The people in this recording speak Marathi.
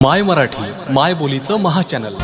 माय मराठी माय बोलीचं महाचॅनल